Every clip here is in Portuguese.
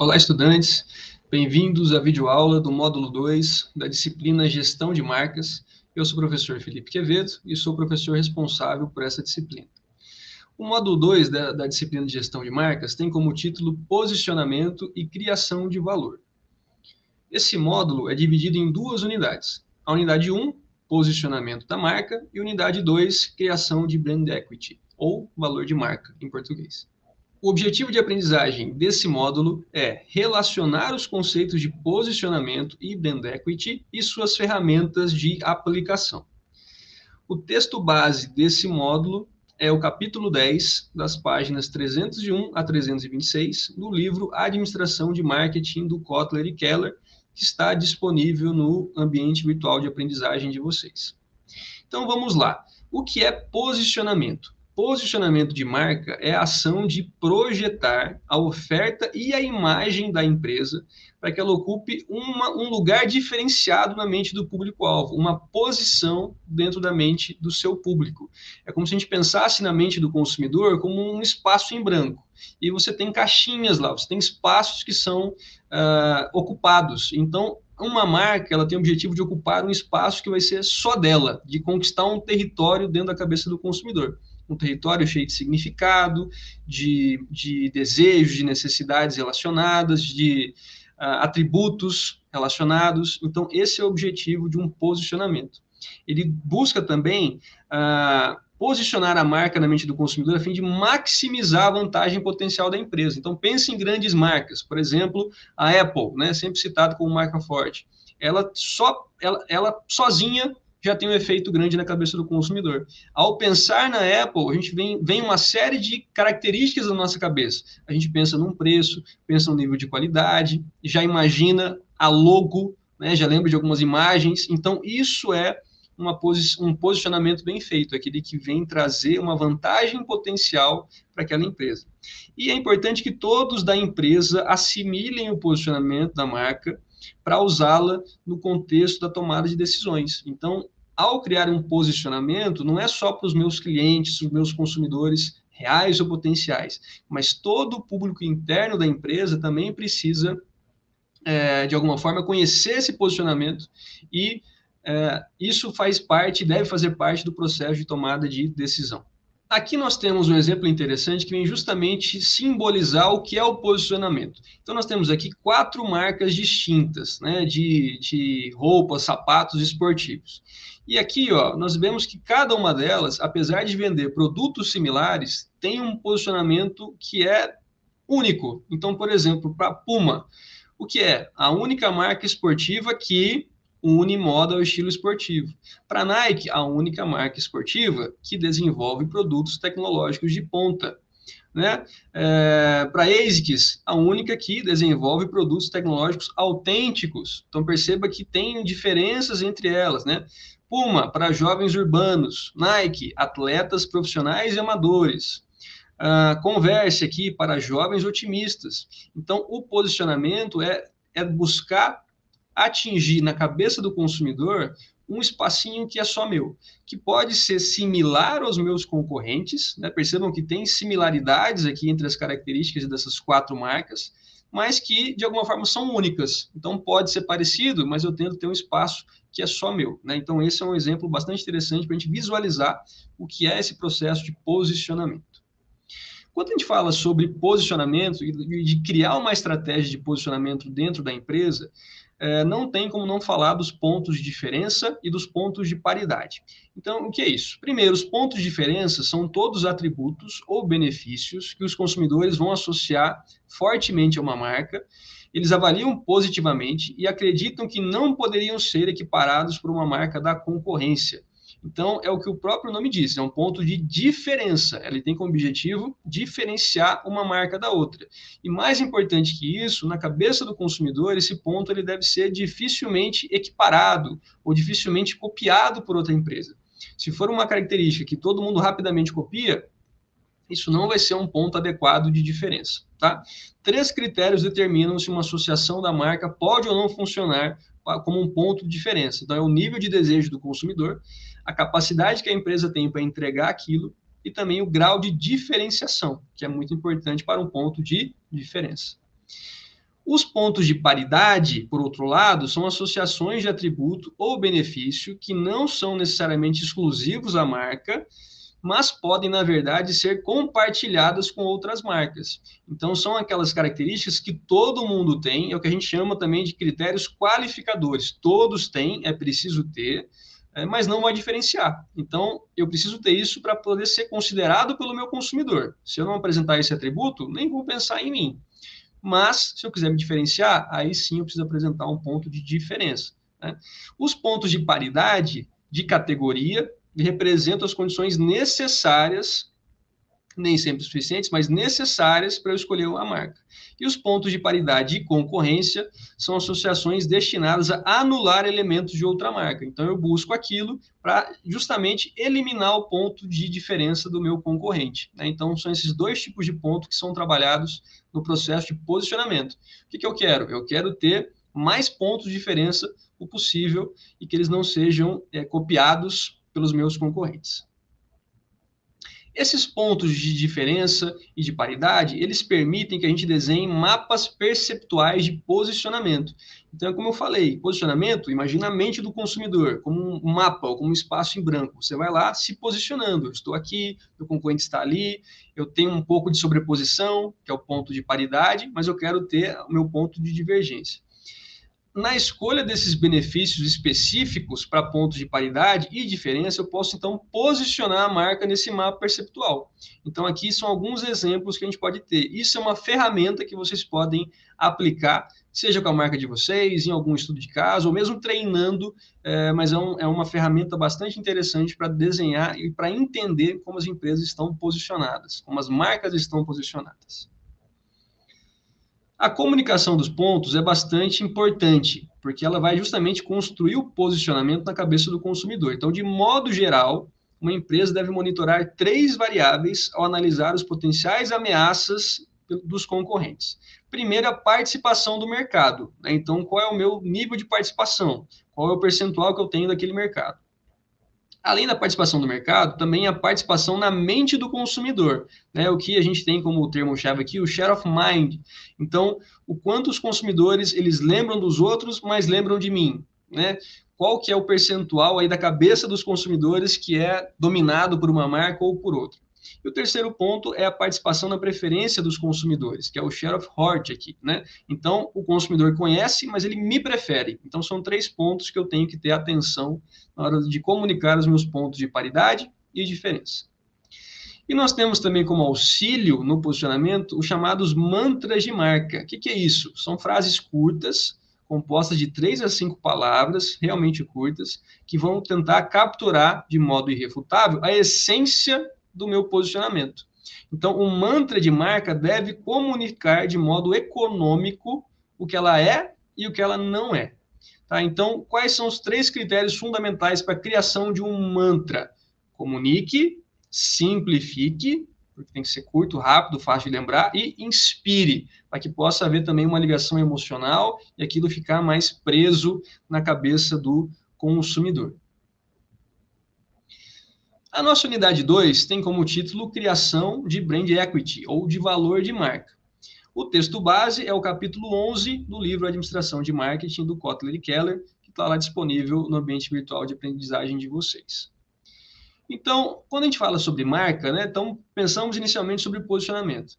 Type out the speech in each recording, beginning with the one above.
Olá, estudantes. Bem-vindos à videoaula do módulo 2 da disciplina Gestão de Marcas. Eu sou o professor Felipe Quevedo e sou o professor responsável por essa disciplina. O módulo 2 da, da disciplina de Gestão de Marcas tem como título Posicionamento e Criação de Valor. Esse módulo é dividido em duas unidades. A unidade 1, Posicionamento da Marca, e unidade 2, Criação de Brand Equity, ou Valor de Marca, em português. O objetivo de aprendizagem desse módulo é relacionar os conceitos de posicionamento e brand equity e suas ferramentas de aplicação. O texto base desse módulo é o capítulo 10, das páginas 301 a 326, do livro Administração de Marketing do Kotler e Keller, que está disponível no ambiente virtual de aprendizagem de vocês. Então vamos lá. O que é posicionamento? Posicionamento de marca é a ação de projetar a oferta e a imagem da empresa para que ela ocupe uma, um lugar diferenciado na mente do público-alvo, uma posição dentro da mente do seu público. É como se a gente pensasse na mente do consumidor como um espaço em branco. E você tem caixinhas lá, você tem espaços que são uh, ocupados. Então, uma marca ela tem o objetivo de ocupar um espaço que vai ser só dela, de conquistar um território dentro da cabeça do consumidor um território cheio de significado, de, de desejos, de necessidades relacionadas, de uh, atributos relacionados. Então, esse é o objetivo de um posicionamento. Ele busca também uh, posicionar a marca na mente do consumidor a fim de maximizar a vantagem potencial da empresa. Então, pense em grandes marcas, por exemplo, a Apple, né, sempre citada como marca forte. Ela só, ela, ela sozinha já tem um efeito grande na cabeça do consumidor. Ao pensar na Apple, a gente vem, vem uma série de características na nossa cabeça. A gente pensa num preço, pensa no nível de qualidade, já imagina a logo, né, já lembra de algumas imagens. Então, isso é posi um posicionamento bem feito, aquele que vem trazer uma vantagem potencial para aquela empresa. E é importante que todos da empresa assimilem o posicionamento da marca para usá-la no contexto da tomada de decisões. Então, ao criar um posicionamento, não é só para os meus clientes, os meus consumidores reais ou potenciais, mas todo o público interno da empresa também precisa, é, de alguma forma, conhecer esse posicionamento e é, isso faz parte, deve fazer parte do processo de tomada de decisão. Aqui nós temos um exemplo interessante que vem justamente simbolizar o que é o posicionamento. Então, nós temos aqui quatro marcas distintas, né, de, de roupas, sapatos esportivos. E aqui, ó, nós vemos que cada uma delas, apesar de vender produtos similares, tem um posicionamento que é único. Então, por exemplo, para Puma, o que é? A única marca esportiva que une moda ao estilo esportivo. Para Nike, a única marca esportiva que desenvolve produtos tecnológicos de ponta. Né? É, para ASICS, a única que desenvolve produtos tecnológicos autênticos. Então perceba que tem diferenças entre elas, né? Puma, para jovens urbanos. Nike, atletas profissionais e amadores. Uh, Converse aqui para jovens otimistas. Então, o posicionamento é, é buscar atingir na cabeça do consumidor um espacinho que é só meu, que pode ser similar aos meus concorrentes, né? percebam que tem similaridades aqui entre as características dessas quatro marcas, mas que de alguma forma são únicas. Então pode ser parecido, mas eu tento ter um espaço que é só meu. Né? Então esse é um exemplo bastante interessante para a gente visualizar o que é esse processo de posicionamento. Quando a gente fala sobre posicionamento e de criar uma estratégia de posicionamento dentro da empresa, é, não tem como não falar dos pontos de diferença e dos pontos de paridade. Então, o que é isso? Primeiro, os pontos de diferença são todos atributos ou benefícios que os consumidores vão associar fortemente a uma marca, eles avaliam positivamente e acreditam que não poderiam ser equiparados por uma marca da concorrência. Então, é o que o próprio nome diz, é um ponto de diferença. Ele tem como objetivo diferenciar uma marca da outra. E mais importante que isso, na cabeça do consumidor, esse ponto ele deve ser dificilmente equiparado ou dificilmente copiado por outra empresa. Se for uma característica que todo mundo rapidamente copia, isso não vai ser um ponto adequado de diferença. Tá? Três critérios determinam se uma associação da marca pode ou não funcionar como um ponto de diferença. Então, é o nível de desejo do consumidor, a capacidade que a empresa tem para entregar aquilo e também o grau de diferenciação, que é muito importante para um ponto de diferença. Os pontos de paridade, por outro lado, são associações de atributo ou benefício que não são necessariamente exclusivos à marca, mas podem, na verdade, ser compartilhadas com outras marcas. Então, são aquelas características que todo mundo tem, é o que a gente chama também de critérios qualificadores. Todos têm, é preciso ter, é, mas não vai diferenciar. Então, eu preciso ter isso para poder ser considerado pelo meu consumidor. Se eu não apresentar esse atributo, nem vou pensar em mim. Mas, se eu quiser me diferenciar, aí sim eu preciso apresentar um ponto de diferença. Né? Os pontos de paridade de categoria representam as condições necessárias, nem sempre suficientes, mas necessárias para eu escolher uma marca. E os pontos de paridade e concorrência são associações destinadas a anular elementos de outra marca. Então, eu busco aquilo para justamente eliminar o ponto de diferença do meu concorrente. Né? Então, são esses dois tipos de pontos que são trabalhados no processo de posicionamento. O que, que eu quero? Eu quero ter mais pontos de diferença o possível e que eles não sejam é, copiados pelos meus concorrentes. Esses pontos de diferença e de paridade, eles permitem que a gente desenhe mapas perceptuais de posicionamento. Então, como eu falei, posicionamento, imagina a mente do consumidor como um mapa, ou como um espaço em branco. Você vai lá se posicionando. Eu estou aqui, meu concorrente está ali, eu tenho um pouco de sobreposição, que é o ponto de paridade, mas eu quero ter o meu ponto de divergência na escolha desses benefícios específicos para pontos de paridade e diferença, eu posso então posicionar a marca nesse mapa perceptual. Então, aqui são alguns exemplos que a gente pode ter. Isso é uma ferramenta que vocês podem aplicar, seja com a marca de vocês, em algum estudo de caso, ou mesmo treinando, é, mas é, um, é uma ferramenta bastante interessante para desenhar e para entender como as empresas estão posicionadas, como as marcas estão posicionadas. A comunicação dos pontos é bastante importante, porque ela vai justamente construir o posicionamento na cabeça do consumidor. Então, de modo geral, uma empresa deve monitorar três variáveis ao analisar os potenciais ameaças dos concorrentes. Primeiro, a participação do mercado. Né? Então, qual é o meu nível de participação? Qual é o percentual que eu tenho daquele mercado? Além da participação do mercado, também a participação na mente do consumidor, né? O que a gente tem como termo-chave aqui, o share of mind. Então, o quanto os consumidores eles lembram dos outros, mas lembram de mim, né? Qual que é o percentual aí da cabeça dos consumidores que é dominado por uma marca ou por outra? E o terceiro ponto é a participação na preferência dos consumidores, que é o share of heart aqui, né? Então, o consumidor conhece, mas ele me prefere. Então, são três pontos que eu tenho que ter atenção na hora de comunicar os meus pontos de paridade e diferença. E nós temos também como auxílio no posicionamento os chamados mantras de marca. O que, que é isso? São frases curtas, compostas de três a cinco palavras, realmente curtas, que vão tentar capturar de modo irrefutável a essência do meu posicionamento. Então, o mantra de marca deve comunicar de modo econômico o que ela é e o que ela não é. Tá? Então, quais são os três critérios fundamentais para a criação de um mantra? Comunique, simplifique, porque tem que ser curto, rápido, fácil de lembrar, e inspire, para que possa haver também uma ligação emocional e aquilo ficar mais preso na cabeça do consumidor. A nossa unidade 2 tem como título Criação de Brand Equity, ou de Valor de Marca. O texto base é o capítulo 11 do livro Administração de Marketing, do Kotler e Keller, que está lá disponível no ambiente virtual de aprendizagem de vocês. Então, quando a gente fala sobre marca, né, então pensamos inicialmente sobre posicionamento.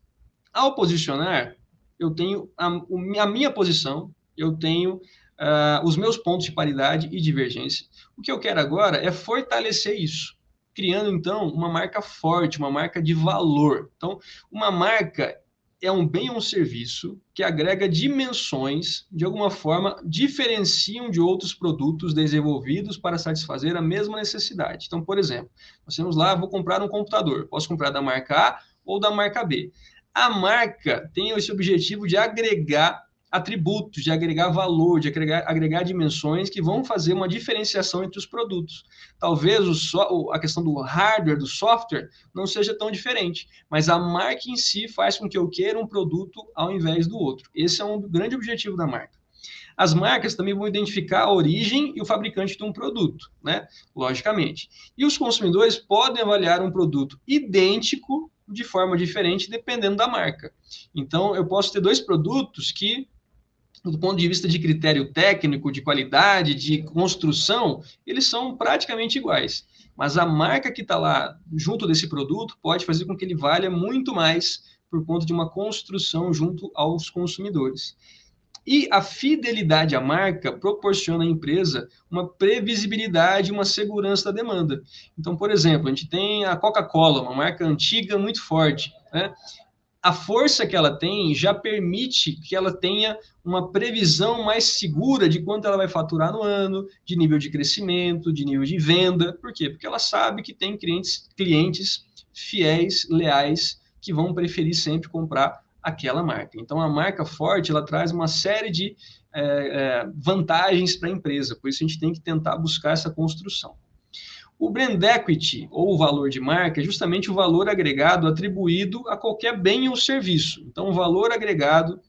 Ao posicionar, eu tenho a, a minha posição, eu tenho uh, os meus pontos de paridade e divergência. O que eu quero agora é fortalecer isso criando então uma marca forte, uma marca de valor. Então, uma marca é um bem ou um serviço que agrega dimensões, de alguma forma, diferenciam de outros produtos desenvolvidos para satisfazer a mesma necessidade. Então, por exemplo, nós temos lá, vou comprar um computador, posso comprar da marca A ou da marca B. A marca tem esse objetivo de agregar atributos, de agregar valor, de agregar, agregar dimensões que vão fazer uma diferenciação entre os produtos. Talvez o so, a questão do hardware, do software, não seja tão diferente, mas a marca em si faz com que eu queira um produto ao invés do outro. Esse é um grande objetivo da marca. As marcas também vão identificar a origem e o fabricante de um produto, né? Logicamente. E os consumidores podem avaliar um produto idêntico de forma diferente dependendo da marca. Então, eu posso ter dois produtos que do ponto de vista de critério técnico, de qualidade, de construção, eles são praticamente iguais. Mas a marca que está lá junto desse produto pode fazer com que ele valha muito mais por conta de uma construção junto aos consumidores. E a fidelidade à marca proporciona à empresa uma previsibilidade, uma segurança da demanda. Então, por exemplo, a gente tem a Coca-Cola, uma marca antiga muito forte. Né? A força que ela tem já permite que ela tenha uma previsão mais segura de quanto ela vai faturar no ano, de nível de crescimento, de nível de venda. Por quê? Porque ela sabe que tem clientes, clientes fiéis, leais, que vão preferir sempre comprar aquela marca. Então, a marca forte ela traz uma série de é, é, vantagens para a empresa. Por isso, a gente tem que tentar buscar essa construção. O brand equity, ou o valor de marca, é justamente o valor agregado atribuído a qualquer bem ou serviço. Então, o valor agregado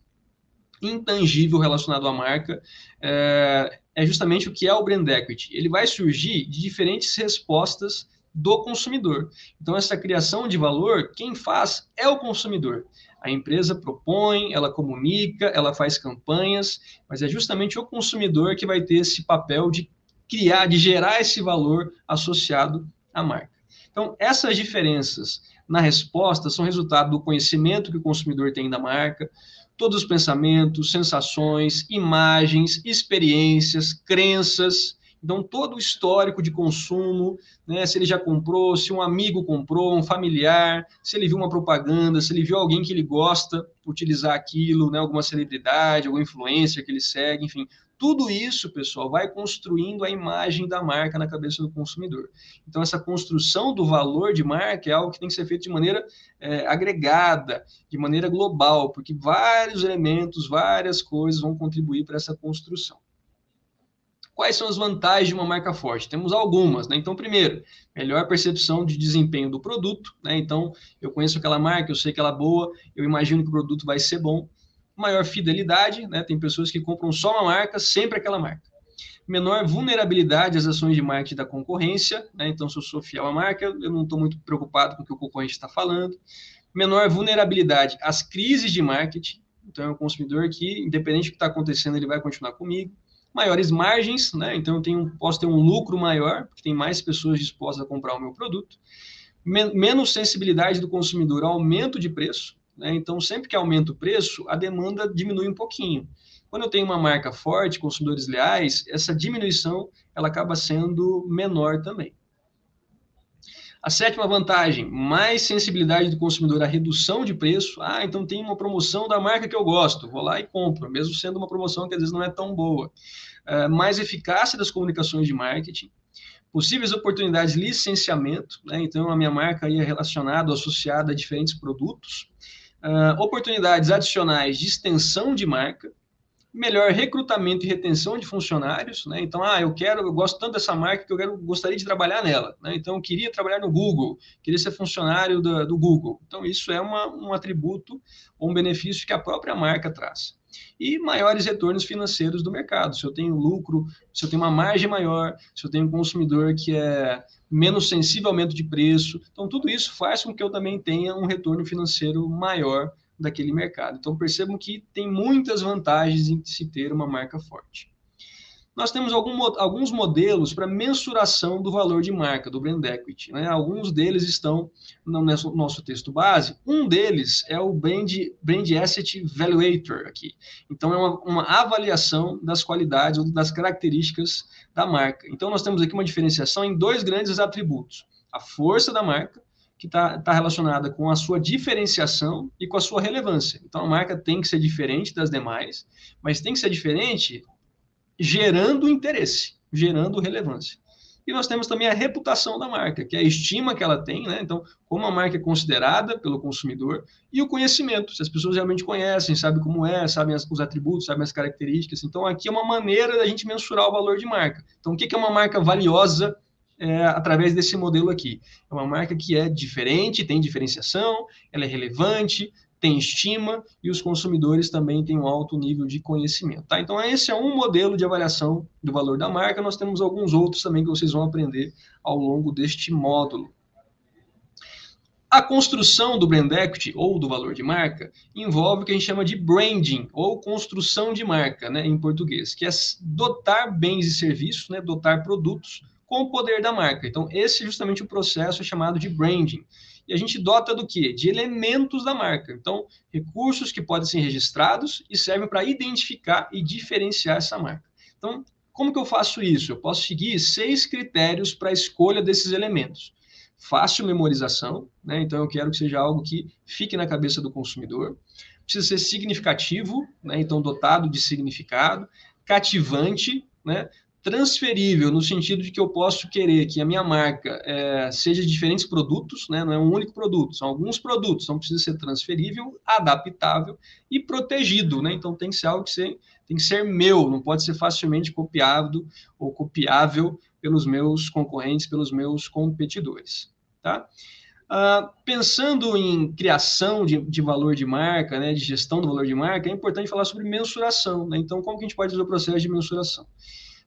intangível relacionado à marca é, é justamente o que é o brand equity. Ele vai surgir de diferentes respostas do consumidor. Então, essa criação de valor, quem faz é o consumidor. A empresa propõe, ela comunica, ela faz campanhas, mas é justamente o consumidor que vai ter esse papel de criar, de gerar esse valor associado à marca. Então, essas diferenças na resposta são resultado do conhecimento que o consumidor tem da marca, todos os pensamentos, sensações, imagens, experiências, crenças. Então, todo o histórico de consumo, né, se ele já comprou, se um amigo comprou, um familiar, se ele viu uma propaganda, se ele viu alguém que ele gosta utilizar aquilo, né, alguma celebridade, alguma influência que ele segue, enfim, tudo isso, pessoal, vai construindo a imagem da marca na cabeça do consumidor. Então, essa construção do valor de marca é algo que tem que ser feito de maneira é, agregada, de maneira global, porque vários elementos, várias coisas vão contribuir para essa construção. Quais são as vantagens de uma marca forte? Temos algumas, né? Então, primeiro, melhor percepção de desempenho do produto, né? Então, eu conheço aquela marca, eu sei que ela é boa, eu imagino que o produto vai ser bom maior fidelidade, né? Tem pessoas que compram só uma marca, sempre aquela marca. Menor vulnerabilidade às ações de marketing da concorrência, né? Então, se eu sou fiel à marca, eu não estou muito preocupado com o que o concorrente está falando. Menor vulnerabilidade às crises de marketing, então é um consumidor que, independente do que está acontecendo, ele vai continuar comigo. Maiores margens, né? Então eu tenho, posso ter um lucro maior, porque tem mais pessoas dispostas a comprar o meu produto. Men menos sensibilidade do consumidor ao aumento de preço, né? Então, sempre que aumenta o preço, a demanda diminui um pouquinho. Quando eu tenho uma marca forte, consumidores leais, essa diminuição ela acaba sendo menor também. A sétima vantagem, mais sensibilidade do consumidor à redução de preço. Ah, então tem uma promoção da marca que eu gosto, vou lá e compro, mesmo sendo uma promoção que às vezes não é tão boa. Uh, mais eficácia das comunicações de marketing, possíveis oportunidades de licenciamento, né? então a minha marca aí é relacionada, associada a diferentes produtos, uh, oportunidades adicionais de extensão de marca, melhor recrutamento e retenção de funcionários, né? Então, ah, eu quero, eu gosto tanto dessa marca que eu quero, gostaria de trabalhar nela, né? Então, eu queria trabalhar no Google, queria ser funcionário do, do Google. Então, isso é uma, um atributo ou um benefício que a própria marca traz. E maiores retornos financeiros do mercado. Se eu tenho lucro, se eu tenho uma margem maior, se eu tenho um consumidor que é menos sensível ao aumento de preço. Então, tudo isso faz com que eu também tenha um retorno financeiro maior daquele mercado. Então, percebam que tem muitas vantagens em se ter uma marca forte. Nós temos algum, alguns modelos para mensuração do valor de marca, do brand equity. Né? Alguns deles estão no nosso, texto base. Um deles é o Brand, brand Asset Valuator aqui. Então, é uma, uma avaliação das qualidades ou das características da marca. Então, nós temos aqui uma diferenciação em dois grandes atributos. A força da marca que está tá relacionada com a sua diferenciação e com a sua relevância. Então, a marca tem que ser diferente das demais, mas tem que ser diferente gerando interesse, gerando relevância. E nós temos também a reputação da marca, que é a estima que ela tem, né? Então, como a marca é considerada pelo consumidor, e o conhecimento, se as pessoas realmente conhecem, sabem como é, sabem os atributos, sabem as características. Então, aqui é uma maneira da gente mensurar o valor de marca. Então, o que é uma marca valiosa é, através desse modelo aqui. É uma marca que é diferente, tem diferenciação, ela é relevante, tem estima e os consumidores também têm um alto nível de conhecimento. Tá? Então, esse é um modelo de avaliação do valor da marca. Nós temos alguns outros também que vocês vão aprender ao longo deste módulo. A construção do brand equity ou do valor de marca envolve o que a gente chama de branding ou construção de marca, né, em português, que é dotar bens e serviços, né, dotar produtos com o poder da marca. Então, esse é justamente o processo chamado de branding. E a gente dota do quê? De elementos da marca. Então, recursos que podem ser registrados e servem para identificar e diferenciar essa marca. Então, como que eu faço isso? Eu posso seguir seis critérios para a escolha desses elementos fácil memorização, né? então eu quero que seja algo que fique na cabeça do consumidor. Precisa ser significativo, né? então dotado de significado, cativante, né? Transferível, no sentido de que eu posso querer que a minha marca é, seja de diferentes produtos, né? não é um único produto, são alguns produtos, então precisa ser transferível, adaptável e protegido. Né? Então tem que ser algo que ser, tem que ser meu, não pode ser facilmente copiado ou copiável pelos meus concorrentes, pelos meus competidores. Tá? Uh, pensando em criação de, de, valor de marca, né, de gestão do valor de marca, é importante falar sobre mensuração. Né? Então, como que a gente pode fazer o processo de mensuração?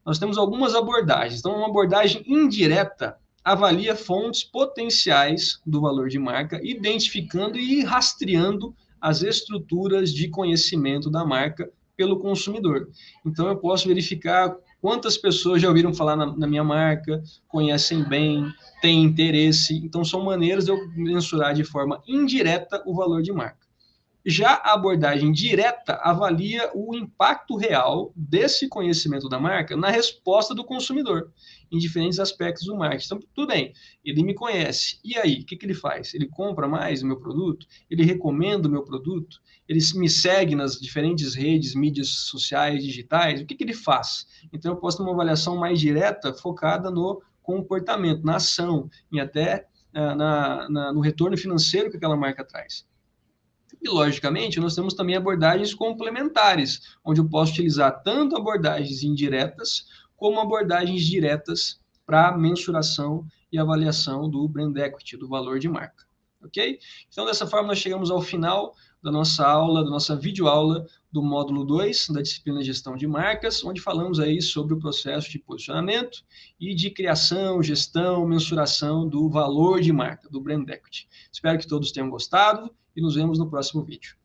Nós temos algumas abordagens. Então, uma abordagem indireta avalia fontes potenciais do valor de marca, identificando e rastreando as estruturas de conhecimento da marca pelo consumidor. Então, eu posso verificar Quantas pessoas já ouviram falar na, na, minha marca, conhecem bem, têm interesse? Então, são maneiras de eu mensurar de forma indireta o valor de marca. Já a abordagem direta avalia o impacto real desse conhecimento da marca na resposta do consumidor, em diferentes aspectos do marketing. Então, tudo bem, ele me conhece. E aí, o que, que ele faz? Ele compra mais o meu produto? Ele recomenda o meu produto? Ele me segue nas diferentes redes, mídias sociais, digitais? O que, que ele faz? Então, eu posso ter uma avaliação mais direta, focada no comportamento, na ação, e até uh, na, na, no retorno financeiro que aquela marca traz. E, logicamente, nós temos também abordagens complementares, onde eu posso utilizar tanto abordagens indiretas como abordagens diretas para mensuração e avaliação do brand equity, do valor de marca. Ok? Então, dessa forma, nós chegamos ao final da nossa aula, da nossa videoaula do módulo 2 da disciplina Gestão de Marcas, onde falamos aí sobre o processo de posicionamento e de criação, gestão, mensuração do valor de marca, do brand equity. Espero que todos tenham gostado e nos vemos no próximo vídeo.